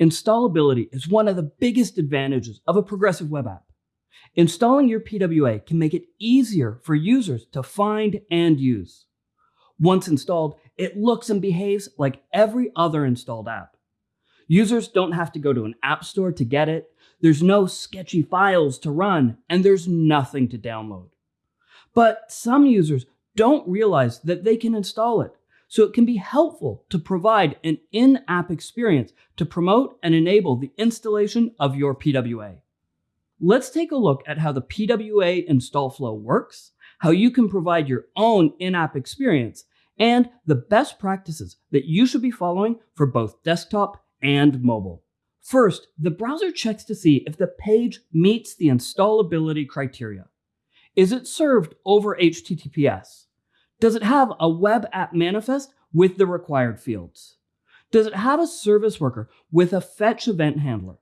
Installability is one of the biggest advantages of a progressive web app. Installing your PWA can make it easier for users to find and use. Once installed, it looks and behaves like every other installed app. Users don't have to go to an app store to get it, there's no sketchy files to run, and there's nothing to download. But some users don't realize that they can install it, so it can be helpful to provide an in-app experience to promote and enable the installation of your PWA. Let's take a look at how the PWA install flow works, how you can provide your own in-app experience, and the best practices that you should be following for both desktop and mobile. First, the browser checks to see if the page meets the installability criteria. Is it served over HTTPS? Does it have a web app manifest with the required fields? Does it have a service worker with a fetch event handler?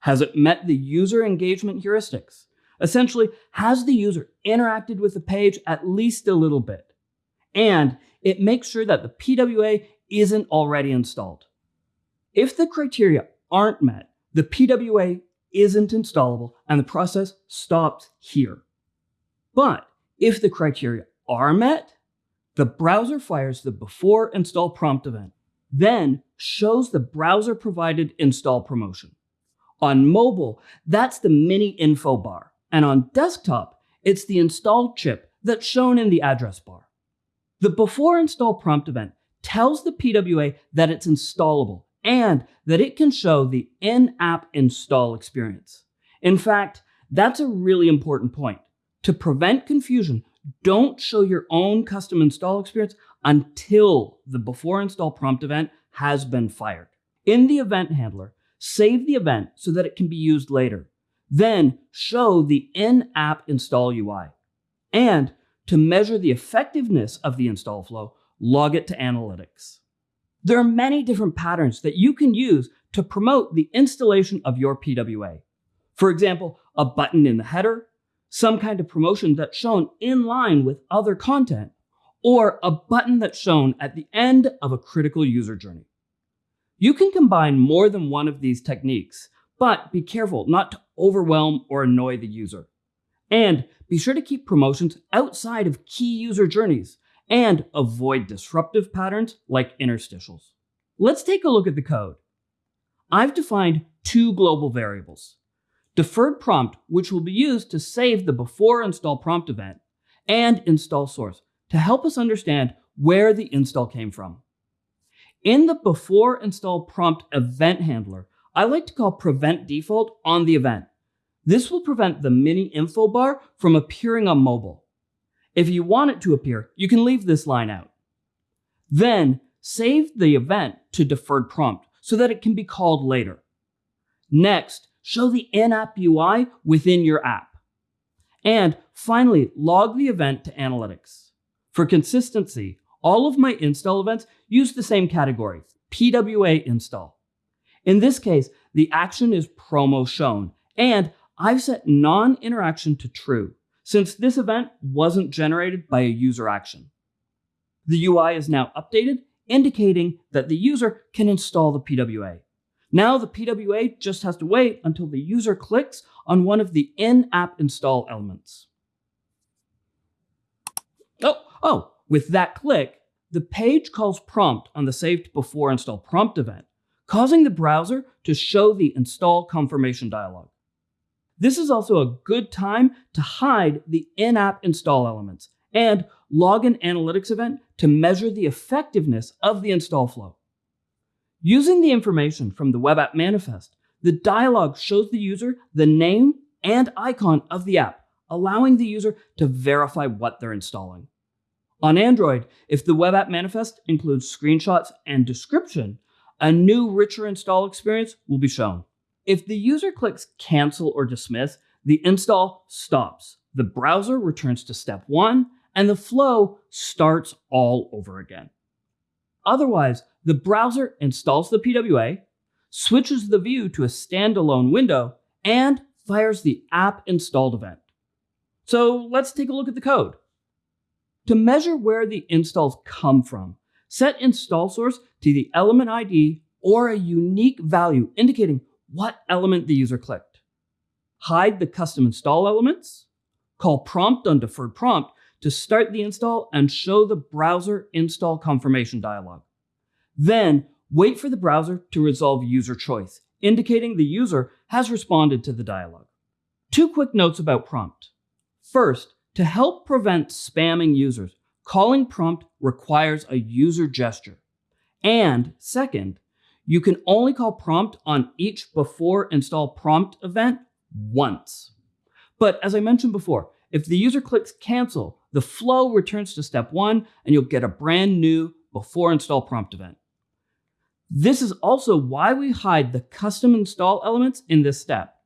Has it met the user engagement heuristics? Essentially, has the user interacted with the page at least a little bit? And it makes sure that the PWA isn't already installed. If the criteria aren't met, the PWA isn't installable and the process stops here. But if the criteria are met, the browser fires the before install prompt event, then shows the browser provided install promotion. On mobile, that's the mini info bar. And on desktop, it's the install chip that's shown in the address bar. The before install prompt event tells the PWA that it's installable and that it can show the in-app install experience. In fact, that's a really important point. To prevent confusion, don't show your own custom install experience until the before install prompt event has been fired. In the event handler, save the event so that it can be used later. Then show the in-app install UI. And to measure the effectiveness of the install flow, log it to analytics. There are many different patterns that you can use to promote the installation of your PWA. For example, a button in the header, some kind of promotion that's shown in line with other content, or a button that's shown at the end of a critical user journey. You can combine more than one of these techniques, but be careful not to overwhelm or annoy the user. And be sure to keep promotions outside of key user journeys and avoid disruptive patterns like interstitials. Let's take a look at the code. I've defined two global variables. Deferred prompt, which will be used to save the before install prompt event, and install source to help us understand where the install came from. In the before install prompt event handler, I like to call prevent default on the event. This will prevent the mini info bar from appearing on mobile. If you want it to appear, you can leave this line out. Then save the event to deferred prompt so that it can be called later. Next, show the in-app UI within your app. And finally, log the event to analytics. For consistency, all of my install events use the same category, PWA install. In this case, the action is promo shown, and I've set non-interaction to true, since this event wasn't generated by a user action. The UI is now updated, indicating that the user can install the PWA. Now the PWA just has to wait until the user clicks on one of the in-app install elements. Oh, oh, with that click, the page calls prompt on the saved before install prompt event, causing the browser to show the install confirmation dialog. This is also a good time to hide the in-app install elements and log an analytics event to measure the effectiveness of the install flow. Using the information from the web app manifest, the dialog shows the user the name and icon of the app, allowing the user to verify what they're installing. On Android, if the web app manifest includes screenshots and description, a new richer install experience will be shown. If the user clicks cancel or dismiss, the install stops. The browser returns to step one and the flow starts all over again. Otherwise, the browser installs the PWA, switches the view to a standalone window, and fires the app installed event. So let's take a look at the code. To measure where the installs come from, set install source to the element ID or a unique value indicating what element the user clicked. Hide the custom install elements. Call prompt on deferred prompt to start the install and show the browser install confirmation dialog. Then wait for the browser to resolve user choice, indicating the user has responded to the dialog. Two quick notes about prompt. First, to help prevent spamming users, calling prompt requires a user gesture. And second, you can only call prompt on each before install prompt event once. But as I mentioned before, if the user clicks cancel, the flow returns to step one and you'll get a brand new before install prompt event. This is also why we hide the custom install elements in this step.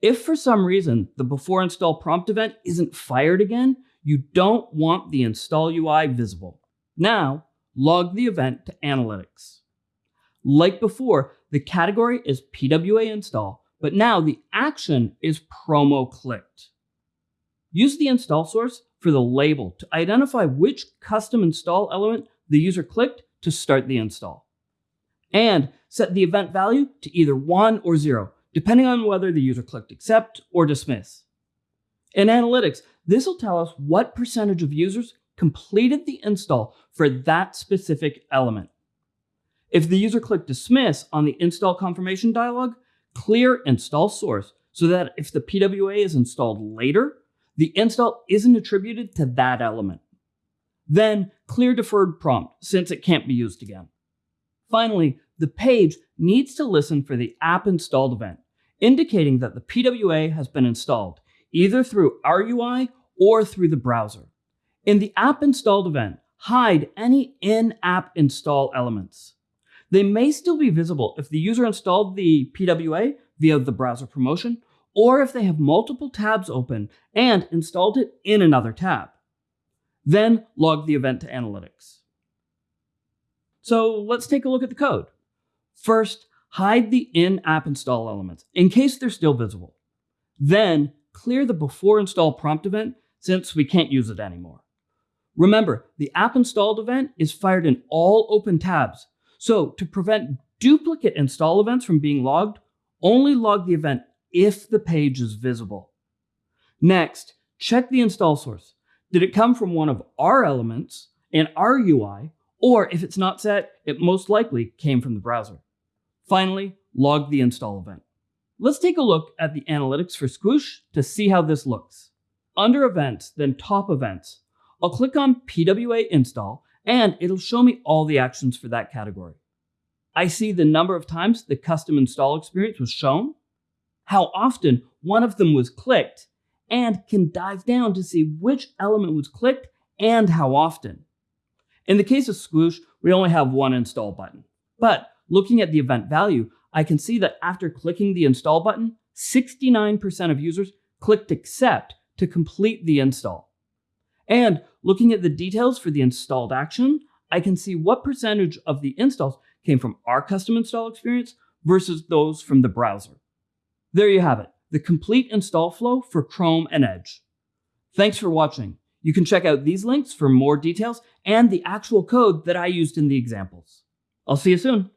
If for some reason the before install prompt event isn't fired again, you don't want the install UI visible. Now, log the event to analytics. Like before, the category is PWA install, but now the action is promo clicked. Use the install source for the label to identify which custom install element the user clicked to start the install. And set the event value to either 1 or 0, depending on whether the user clicked accept or dismiss. In analytics, this will tell us what percentage of users completed the install for that specific element. If the user clicked dismiss on the install confirmation dialog, clear install source so that if the PWA is installed later, the install isn't attributed to that element. Then clear deferred prompt since it can't be used again. Finally, the page needs to listen for the app installed event, indicating that the PWA has been installed, either through our UI or through the browser. In the app installed event, hide any in-app install elements. They may still be visible if the user installed the PWA via the browser promotion, or if they have multiple tabs open and installed it in another tab. Then log the event to analytics. So let's take a look at the code. First, hide the in-app install elements in case they're still visible. Then clear the before install prompt event since we can't use it anymore. Remember, the app installed event is fired in all open tabs, so to prevent duplicate install events from being logged, only log the event if the page is visible. Next, check the install source. Did it come from one of our elements in our UI, or if it's not set, it most likely came from the browser. Finally, log the install event. Let's take a look at the analytics for Squoosh to see how this looks. Under Events, then Top Events, I'll click on PWA Install and it'll show me all the actions for that category. I see the number of times the custom install experience was shown, how often one of them was clicked, and can dive down to see which element was clicked and how often. In the case of Squoosh, we only have one install button. But looking at the event value, I can see that after clicking the install button, 69% of users clicked accept to complete the install. And looking at the details for the installed action, I can see what percentage of the installs came from our custom install experience versus those from the browser. There you have it, the complete install flow for Chrome and Edge. Thanks for watching. You can check out these links for more details and the actual code that I used in the examples. I'll see you soon.